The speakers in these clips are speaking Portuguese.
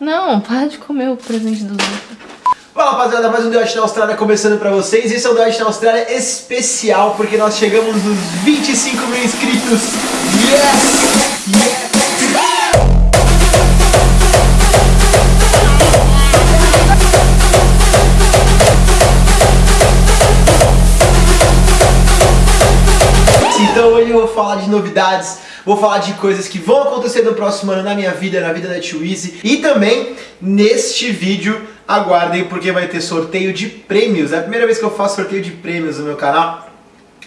Não, para de comer o presente dos outros. Fala rapaziada, mais um Debate na Austrália começando pra vocês. Esse é o Debate na Austrália especial, porque nós chegamos nos 25 mil inscritos. Yes! Yes! Então hoje eu vou falar de novidades, vou falar de coisas que vão acontecer no próximo ano na minha vida, na vida da Twizy e também neste vídeo aguardem porque vai ter sorteio de prêmios. É a primeira vez que eu faço sorteio de prêmios no meu canal.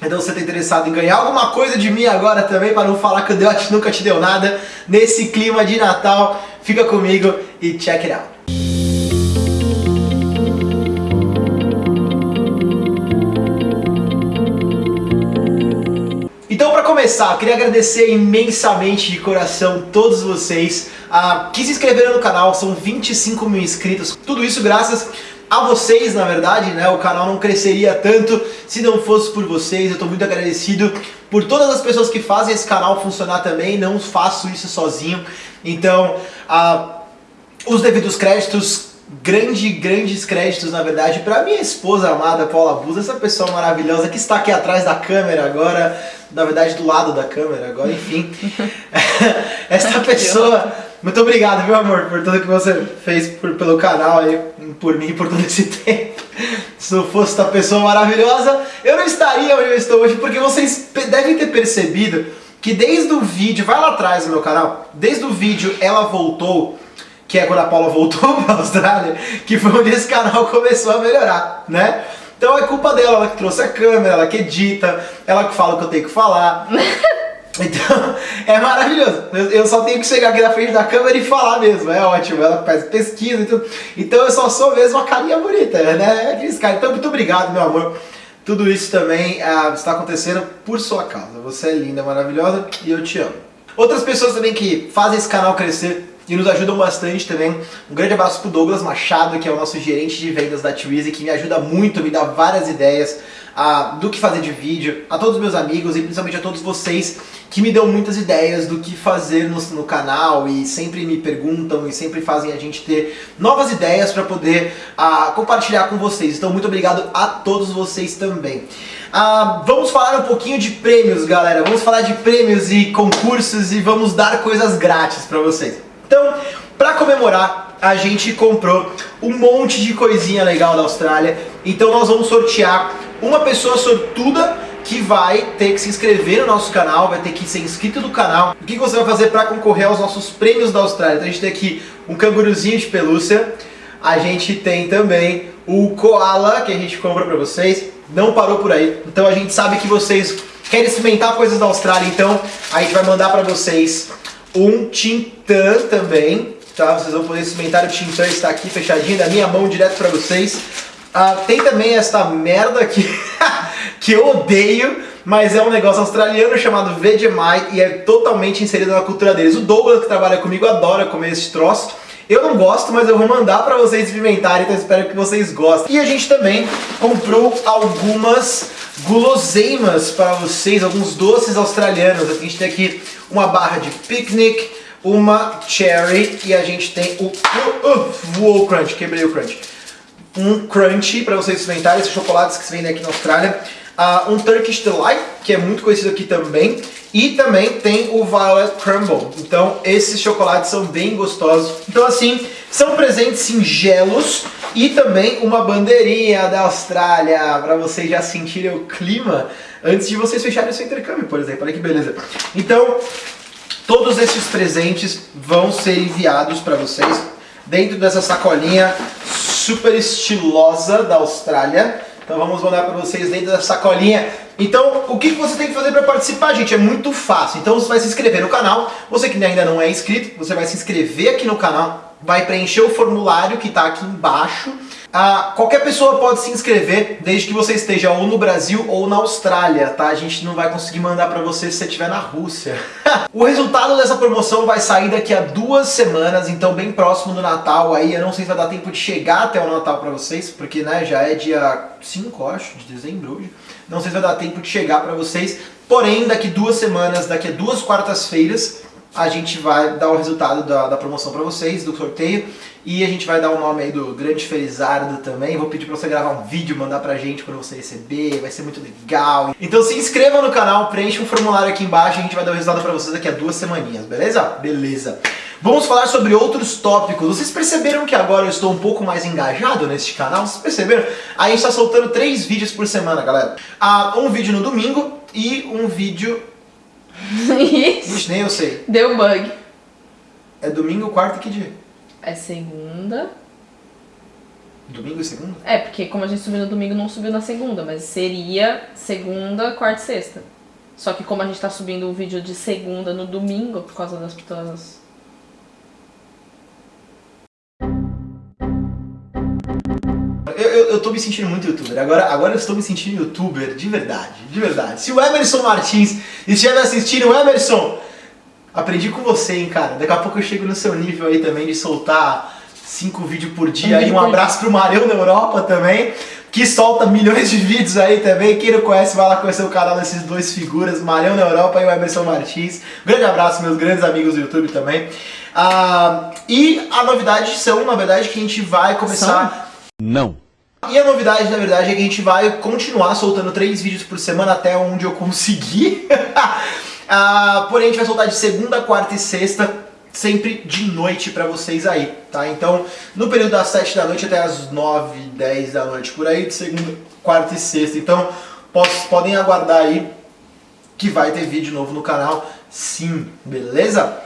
Então se você está interessado em ganhar alguma coisa de mim agora também, para não falar que o nunca te deu nada, nesse clima de Natal, fica comigo e check it out. Começar, eu queria agradecer imensamente de coração todos vocês uh, que se inscreveram no canal, são 25 mil inscritos, tudo isso graças a vocês, na verdade, né? O canal não cresceria tanto se não fosse por vocês. Eu estou muito agradecido por todas as pessoas que fazem esse canal funcionar também. Não faço isso sozinho. Então, uh, os devidos créditos grande, grandes créditos, na verdade, para minha esposa amada, Paula Bus, essa pessoa maravilhosa que está aqui atrás da câmera agora, na verdade do lado da câmera agora, enfim. essa pessoa, muito obrigado, meu amor, por tudo que você fez por, pelo canal aí, por mim, por todo esse tempo. Se não fosse essa pessoa maravilhosa, eu não estaria onde eu estou hoje, porque vocês devem ter percebido que desde o vídeo, vai lá atrás no meu canal, desde o vídeo ela voltou, que é quando a Paula voltou para a Austrália, que foi onde esse canal começou a melhorar, né? Então é culpa dela, ela que trouxe a câmera, ela que edita, ela que fala o que eu tenho que falar. Então, é maravilhoso. Eu só tenho que chegar aqui na frente da câmera e falar mesmo. É ótimo. Ela faz pesquisa e tudo. Então eu só sou mesmo uma carinha bonita, né? É aqueles caras. Então, muito obrigado, meu amor. Tudo isso também uh, está acontecendo por sua causa. Você é linda, maravilhosa e eu te amo. Outras pessoas também que fazem esse canal crescer e nos ajudam bastante também. Um grande abraço pro Douglas Machado, que é o nosso gerente de vendas da Twizy, que me ajuda muito, me dá várias ideias uh, do que fazer de vídeo, a todos os meus amigos e principalmente a todos vocês que me dão muitas ideias do que fazer no, no canal e sempre me perguntam e sempre fazem a gente ter novas ideias para poder uh, compartilhar com vocês. Então muito obrigado a todos vocês também. Uh, vamos falar um pouquinho de prêmios, galera. Vamos falar de prêmios e concursos e vamos dar coisas grátis para vocês. Então, para comemorar, a gente comprou um monte de coisinha legal da Austrália. Então nós vamos sortear uma pessoa sortuda que vai ter que se inscrever no nosso canal, vai ter que ser inscrito no canal. O que você vai fazer para concorrer aos nossos prêmios da Austrália? Então a gente tem aqui um canguruzinho de pelúcia, a gente tem também o koala que a gente compra para vocês, não parou por aí. Então a gente sabe que vocês querem experimentar coisas da Austrália, então a gente vai mandar para vocês um Tintã também, tá? Vocês vão poder experimentar o Tintã, está aqui fechadinho da minha mão direto para vocês. Ah, tem também esta merda aqui, que eu odeio, mas é um negócio australiano chamado Vegemite e é totalmente inserido na cultura deles. O Douglas, que trabalha comigo, adora comer esse troço. Eu não gosto, mas eu vou mandar para vocês experimentarem, então espero que vocês gostem. E a gente também comprou algumas guloseimas para vocês, alguns doces australianos. A gente tem aqui uma barra de picnic, uma cherry e a gente tem o... Uh, uh, crunch, quebrei o crunch um crunchy para vocês experimentarem, esses chocolates que se vendem aqui na Austrália. Uh, um Turkish Delight, que é muito conhecido aqui também. E também tem o Violet Crumble. Então esses chocolates são bem gostosos. Então assim, são presentes singelos e também uma bandeirinha da Austrália, para vocês já sentirem o clima antes de vocês fecharem o seu intercâmbio, por exemplo. Olha que beleza. Então, todos esses presentes vão ser enviados para vocês dentro dessa sacolinha super estilosa da Austrália. Então vamos mandar para vocês dentro da sacolinha. Então, o que você tem que fazer para participar, gente? É muito fácil. Então você vai se inscrever no canal. Você que ainda não é inscrito, você vai se inscrever aqui no canal, vai preencher o formulário que está aqui embaixo ah, qualquer pessoa pode se inscrever, desde que você esteja ou no Brasil ou na Austrália, tá? A gente não vai conseguir mandar pra você se você estiver na Rússia. o resultado dessa promoção vai sair daqui a duas semanas, então bem próximo do Natal aí. Eu não sei se vai dar tempo de chegar até o Natal pra vocês, porque né, já é dia 5, acho, de dezembro hoje. Não sei se vai dar tempo de chegar pra vocês, porém daqui duas semanas, daqui a duas quartas-feiras, a gente vai dar o resultado da, da promoção para vocês, do sorteio, e a gente vai dar o nome aí do Grande Felizardo também. Vou pedir para você gravar um vídeo, mandar pra gente quando você receber, vai ser muito legal. Então se inscreva no canal, preencha um formulário aqui embaixo, a gente vai dar o resultado para vocês daqui a duas semaninhas, beleza? Beleza. Vamos falar sobre outros tópicos. Vocês perceberam que agora eu estou um pouco mais engajado neste canal? Vocês perceberam? A gente está soltando três vídeos por semana, galera. Ah, um vídeo no domingo e um vídeo Isso. Ixi, nem eu sei. Deu bug. É domingo, quarta e que dia? É segunda. Domingo e segunda? É, porque como a gente subiu no domingo, não subiu na segunda, mas seria segunda, quarta e sexta. Só que como a gente tá subindo o vídeo de segunda no domingo, por causa das das... Eu, tô me sentindo muito youtuber. Agora, agora eu estou me sentindo youtuber de verdade, de verdade. Se o Emerson Martins estiver assistindo, Emerson, aprendi com você, hein, cara. Daqui a pouco eu chego no seu nível aí também de soltar cinco vídeos por dia. Um aí vídeo um abraço pro Marião na Europa também, que solta milhões de vídeos aí também. Quem não conhece, vai lá conhecer o canal desses dois figuras, Marião na Europa e o Emerson Martins. Grande abraço, meus grandes amigos do YouTube também. Ah, e a novidade são, na verdade, que a gente vai começar... Não. E a novidade, na verdade, é que a gente vai continuar soltando três vídeos por semana até onde eu conseguir. ah, porém, a gente vai soltar de segunda, quarta e sexta, sempre de noite pra vocês aí, tá? Então, no período das sete da noite até as nove, dez da noite, por aí, de segunda, quarta e sexta. Então, posso, podem aguardar aí que vai ter vídeo novo no canal, sim, beleza?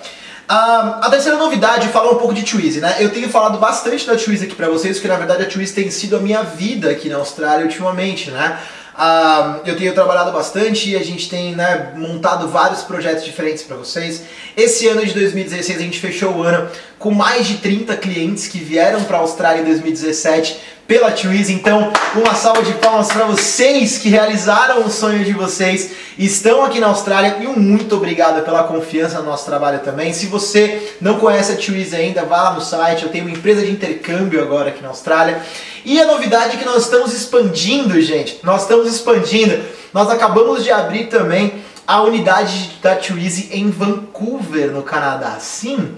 Ah, a terceira novidade, falar um pouco de Twizy, né? Eu tenho falado bastante da Twizy aqui pra vocês, porque na verdade a Twizy tem sido a minha vida aqui na Austrália ultimamente, né? Ah, eu tenho trabalhado bastante e a gente tem né, montado vários projetos diferentes para vocês. Esse ano de 2016 a gente fechou o ano com mais de 30 clientes que vieram para a Austrália em 2017 pela Twizy. Então, uma salva de palmas para vocês que realizaram o sonho de vocês, estão aqui na Austrália e um muito obrigado pela confiança no nosso trabalho também. Se você não conhece a Twizy ainda, vá lá no site, eu tenho uma empresa de intercâmbio agora aqui na Austrália. E a novidade é que nós estamos expandindo, gente. Nós estamos expandindo. Nós acabamos de abrir também a unidade da Twizy em Vancouver, no Canadá. Sim,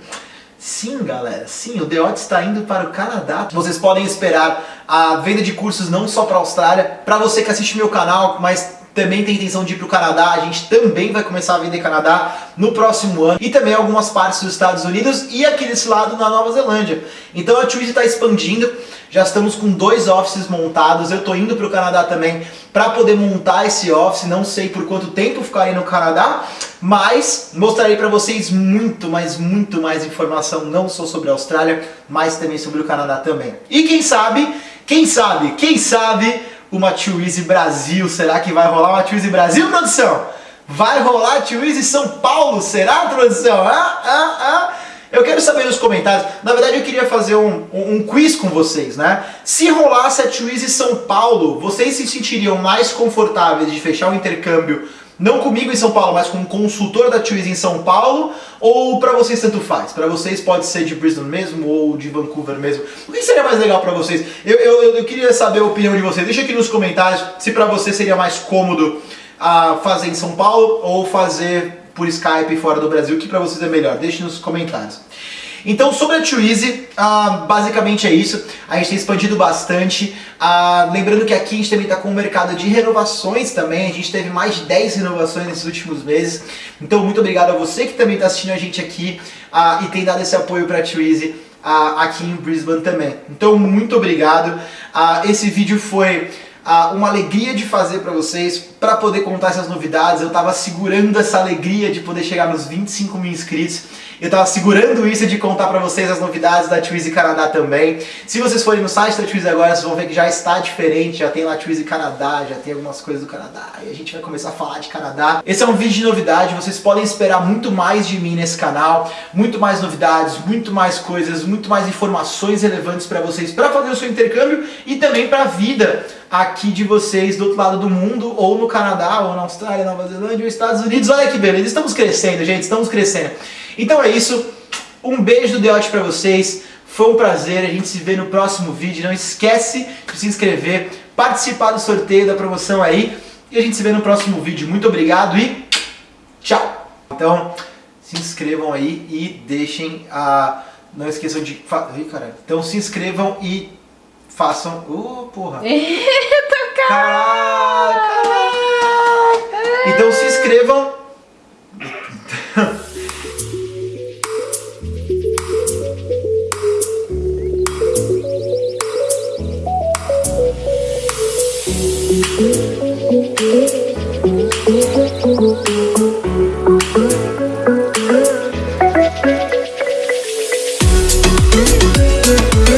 sim, galera. Sim, o Odd está indo para o Canadá. Vocês podem esperar a venda de cursos não só para a Austrália. Para você que assiste meu canal, mas também tem intenção de ir para o Canadá, a gente também vai começar a vender Canadá no próximo ano e também algumas partes dos Estados Unidos e aqui desse lado na Nova Zelândia. Então a Twizy está expandindo, já estamos com dois offices montados, eu estou indo para o Canadá também para poder montar esse office, não sei por quanto tempo ficarei no Canadá, mas mostrarei para vocês muito, mas muito mais informação, não só sobre a Austrália, mas também sobre o Canadá também. E quem sabe, quem sabe, quem sabe uma Twizy Brasil. Será que vai rolar uma Twizy Brasil, produção? Vai rolar Twizy São Paulo? Será, produção? Ah, ah, ah. Eu quero saber nos comentários. Na verdade, eu queria fazer um, um, um quiz com vocês, né? Se rolasse a Twizy São Paulo, vocês se sentiriam mais confortáveis de fechar o um intercâmbio não comigo em São Paulo, mas com um consultor da Twizy em São Paulo, ou para vocês tanto faz? Para vocês pode ser de Brisbane mesmo ou de Vancouver mesmo? O que seria mais legal para vocês? Eu, eu, eu, queria saber a opinião de vocês. Deixa aqui nos comentários se para você seria mais cômodo uh, fazer em São Paulo ou fazer por Skype fora do Brasil, o que para vocês é melhor? Deixe nos comentários. Então, sobre a Twizy, uh, basicamente é isso. A gente tem expandido bastante. Uh, lembrando que aqui a gente também está com um mercado de renovações também. A gente teve mais de 10 renovações nesses últimos meses. Então, muito obrigado a você que também está assistindo a gente aqui uh, e tem dado esse apoio para a Twizy aqui em Brisbane também. Então, muito obrigado. esse vídeo foi uma alegria de fazer para vocês, para poder contar essas novidades. Eu estava segurando essa alegria de poder chegar nos 25 mil inscritos. Eu tava segurando isso de contar pra vocês as novidades da Twizy Canadá também. Se vocês forem no site da Twizy agora, vocês vão ver que já está diferente, já tem lá Twizy Canadá, já tem algumas coisas do Canadá, e a gente vai começar a falar de Canadá. Esse é um vídeo de novidade, vocês podem esperar muito mais de mim nesse canal, muito mais novidades, muito mais coisas, muito mais informações relevantes pra vocês, pra fazer o seu intercâmbio e também pra vida aqui de vocês do outro lado do mundo, ou no Canadá, ou na Austrália, Nova Zelândia, ou Estados Unidos. Olha que beleza, estamos crescendo, gente, estamos crescendo. Então é isso, um beijo do Deote pra vocês, foi um prazer, a gente se vê no próximo vídeo, não esquece de se inscrever, participar do sorteio da promoção aí, e a gente se vê no próximo vídeo. Muito obrigado e tchau! Então, se inscrevam aí e deixem a. Não esqueçam de. Ih, caralho. Então se inscrevam e façam. Uh, porra! Eita, cara! Caralho! caralho. Então se inscrevam